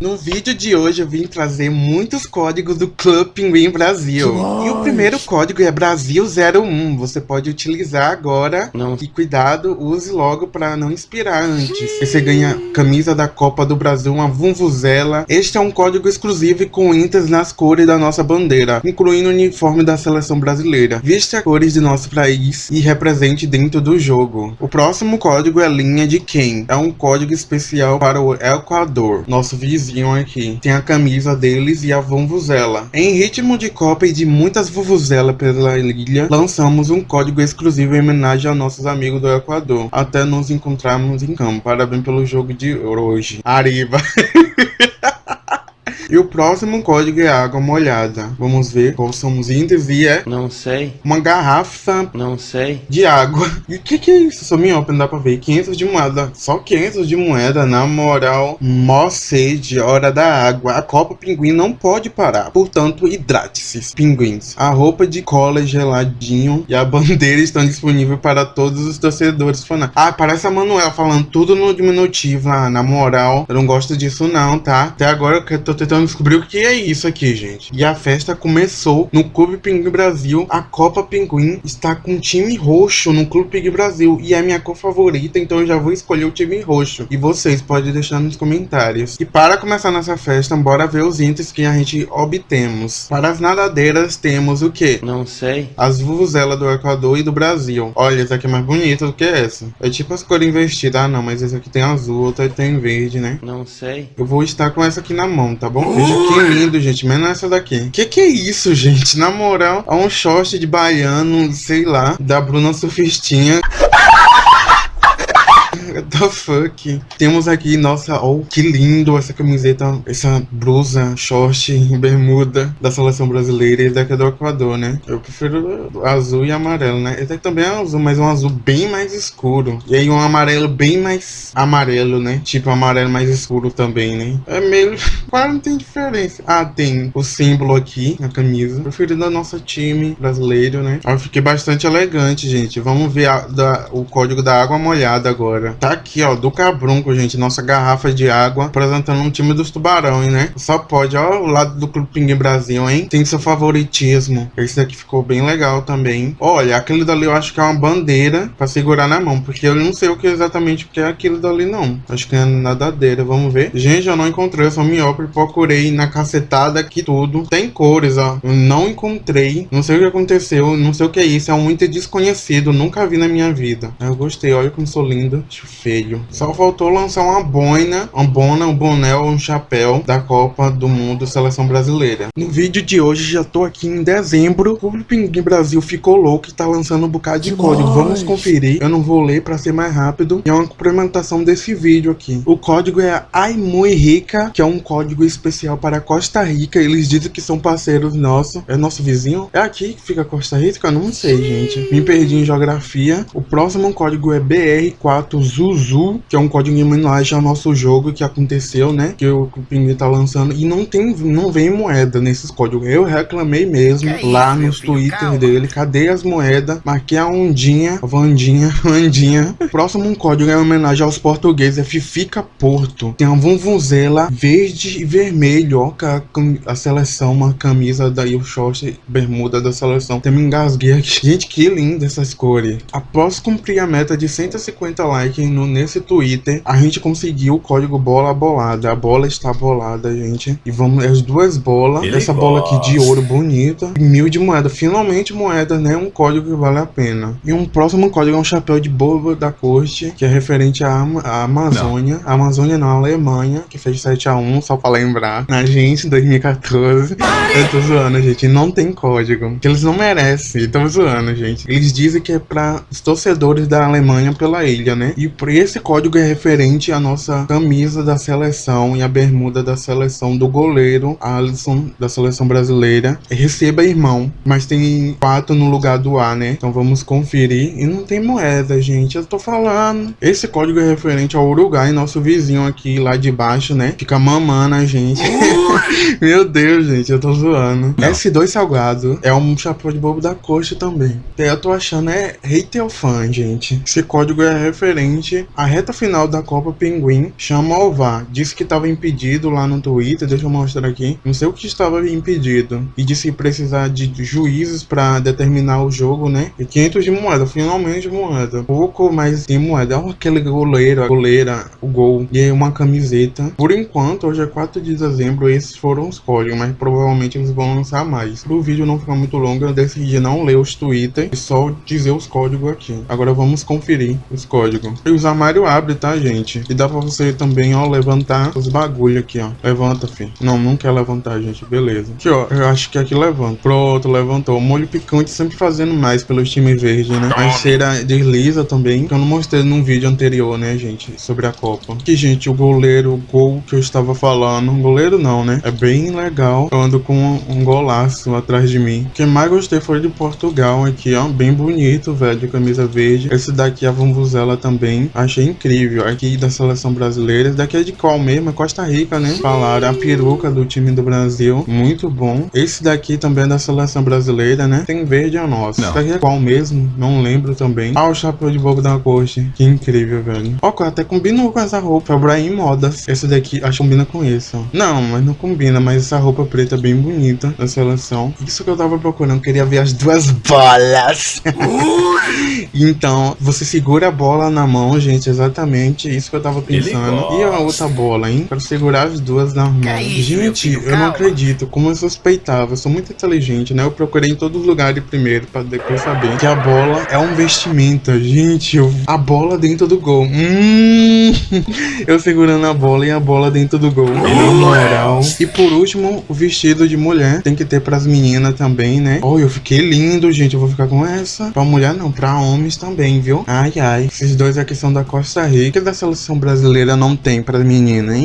No vídeo de hoje eu vim trazer muitos códigos do Club Pinguim Brasil. E o primeiro código é Brasil01. Você pode utilizar agora. Não. E cuidado, use logo para não inspirar antes. Você ganha camisa da Copa do Brasil, uma vuvuzela. Este é um código exclusivo com intas nas cores da nossa bandeira, incluindo o uniforme da seleção brasileira. Vista as cores de nosso país e represente dentro do jogo. O próximo código é linha de quem? É um código especial para o Equador, nosso vizinho aqui. Tem a camisa deles e a vuvuzela. Em ritmo de Copa e de muitas vuvuzelas pela ilha, lançamos um código exclusivo em homenagem aos nossos amigos do Equador. Até nos encontrarmos em campo. Parabéns pelo jogo de hoje. Arriba! E o próximo código é água molhada. Vamos ver qual são os índices e é... Não sei. Uma garrafa... Não sei. De água. E o que que é isso? Só me open, dá pra ver. 500 de moeda. Só 500 de moeda, na moral. Mó sede, hora da água. A Copa Pinguim não pode parar. Portanto, hidrate-se, pinguins. A roupa de cola geladinho e a bandeira estão disponíveis para todos os torcedores fanáticos. Ah, parece a Manuela falando tudo no diminutivo lá. Na moral, eu não gosto disso não, tá? Até agora eu tô tentando descobrir o que é isso aqui, gente. E a festa começou no Clube Pinguim Brasil. A Copa Pinguim está com time roxo no Clube Pinguim Brasil. E é minha cor favorita, então eu já vou escolher o time roxo. E vocês podem deixar nos comentários. E para começar nossa festa, bora ver os itens que a gente obtemos. Para as nadadeiras temos o que? Não sei. As vuvuzelas do Equador e do Brasil. Olha, essa aqui é mais bonita do que essa. É tipo as cores investidas. Ah, não, mas essa aqui tem azul, outra tem verde, né? Não sei. Eu vou estar com essa aqui na mão, tá bom? Veja que lindo, gente. Menos essa daqui. Que que é isso, gente? Na moral, é um short de baiano, sei lá, da Bruna Surfistinha. The fuck? Temos aqui, nossa, oh, que lindo essa camiseta, essa blusa, short, bermuda da seleção brasileira e daqui é do Equador, né? Eu prefiro azul e amarelo, né? Esse aqui também é azul, mas um azul bem mais escuro. E aí um amarelo bem mais amarelo, né? Tipo amarelo mais escuro também, né? É meio... Quase não tem diferença. Ah, tem o símbolo aqui na camisa. Preferido da nossa time brasileiro, né? Eu fiquei bastante elegante, gente. Vamos ver a, da, o código da água molhada agora. Tá aqui, ó, do Cabrunco, gente, nossa garrafa de água, apresentando um time dos tubarões, né? Só pode, ó, o lado do Clube Pinguim Brasil, hein? Tem seu favoritismo. Esse aqui ficou bem legal também. Olha, aquele dali eu acho que é uma bandeira pra segurar na mão, porque eu não sei o que exatamente o que é aquilo dali, não. Acho que é nadadeira, vamos ver. Gente, eu não encontrei, eu sou miópe, procurei na cacetada aqui tudo. Tem cores, ó. Eu não encontrei, não sei o que aconteceu, não sei o que é isso, é um muito desconhecido, nunca vi na minha vida. Eu gostei, olha como sou linda feio. Só faltou lançar uma boina, uma bona, um boné ou um chapéu da Copa do Mundo Seleção Brasileira. No vídeo de hoje, já tô aqui em dezembro. O Pinguim Brasil ficou louco e tá lançando um bocado de código. Vamos conferir. Eu não vou ler pra ser mais rápido. E é uma complementação desse vídeo aqui. O código é Ai Muy Rica, que é um código especial para Costa Rica. Eles dizem que são parceiros nossos. É nosso vizinho? É aqui que fica Costa Rica? Eu não sei, gente. Me perdi em geografia. O próximo código é BR4 Zuzu, que é um código em homenagem ao nosso jogo que aconteceu, né? Que o Pinguim tá lançando. E não tem, não vem moeda nesses códigos. Eu reclamei mesmo que lá isso, nos Twitter calma. dele. Cadê as moedas? Marquei a ondinha, a Vandinha, Vandinha. Próximo código é em homenagem aos portugueses. É Fifica Porto. Tem uma vuvuzela verde e vermelho. Ó, a, a seleção, uma camisa daí, o short, bermuda da seleção. Tem me engasguei aqui. Gente, que linda essas cores. Após cumprir a meta de 150 likes no, nesse Twitter, a gente conseguiu o código bola bolada. A bola está bolada, gente. E vamos, as duas bolas. Ele essa bola aqui de ouro bonita. Mil de moeda. Finalmente moeda, né? Um código que vale a pena. E um próximo código é um chapéu de boba da corte, que é referente à, à Amazônia. Não. A Amazônia na Alemanha, que fez 7x1, só pra lembrar. Na gente, em 2014. Eu tô zoando, gente. Não tem código. Que eles não merecem. Tô zoando, gente. Eles dizem que é pra os torcedores da Alemanha pela ilha, né? E esse código é referente à nossa camisa da seleção e a bermuda da seleção do goleiro Alisson da seleção brasileira. Receba irmão, mas tem quatro no lugar do A, né? Então vamos conferir. E não tem moeda, gente. Eu tô falando. Esse código é referente ao Uruguai, nosso vizinho aqui lá de baixo, né? Fica mamando a gente. Meu Deus, gente, eu tô zoando. Não. S2 Salgado é um chapéu de bobo da coxa também. Eu tô achando é hater fã, gente. Esse código é referente gente, a reta final da Copa Pinguim chama o VAR. Disse que estava impedido lá no Twitter, deixa eu mostrar aqui. Não sei o que estava impedido. E disse que precisar de juízes para determinar o jogo, né? E 500 de moeda, finalmente moeda. Pouco, mas tem moeda. Olha aquele goleiro, a goleira, o gol. E uma camiseta. Por enquanto, hoje é 4 de dezembro, esses foram os códigos, mas provavelmente eles vão lançar mais. O vídeo não ficar muito longo, eu decidi não ler os Twitter e só dizer os códigos aqui. Agora vamos conferir os códigos. E os armários abre, tá, gente? E dá pra você também, ó, levantar os bagulho aqui, ó. Levanta, filho. Não, não quer levantar, gente. Beleza. Aqui, ó. Eu acho que aqui levanta. Pronto, levantou. Molho picante sempre fazendo mais pelo time verde, né? A cheira desliza também, que eu não mostrei num vídeo anterior, né, gente? Sobre a Copa. Aqui, gente, o goleiro, o gol que eu estava falando. Goleiro não, né? É bem legal. Eu ando com um golaço atrás de mim. O que mais gostei foi de Portugal aqui, ó. Bem bonito, velho, camisa verde. Esse daqui, a Vambuzela também. Achei incrível. Aqui da seleção brasileira. Esse daqui é de qual mesmo? É Costa Rica, né? Falaram a peruca do time do Brasil. Muito bom. Esse daqui também é da seleção brasileira, né? Tem verde é nosso. Esse daqui é qual mesmo? Não lembro também. Ah, o chapéu de bobo da corte. Que incrível, velho. Ó, até combinou com essa roupa. Ibrahim Modas. Esse daqui, acho que combina com esse, ó. Não, mas não combina. Mas essa roupa preta é bem bonita da seleção. Isso que eu tava procurando. Queria ver as duas bolas. então, você segura a bola na mão, gente. Exatamente isso que eu tava pensando. E a outra bola, hein? Quero segurar as duas na mão. gente, eu não acredito. Como eu suspeitava. Eu sou muito inteligente, né? Eu procurei em todos os lugares primeiro pra depois saber que a bola é um vestimenta. Gente, eu... a bola dentro do gol. Hum... eu segurando a bola e a bola dentro do gol. Na moral. E por último, o vestido de mulher. Tem que ter pras meninas também, né? Oh, eu fiquei lindo, gente. Eu vou ficar com essa. Pra mulher não, pra homens também, viu? Ai, ai. Esses dois aqui são da Costa Rica. Da seleção brasileira não tem pra menina, hein?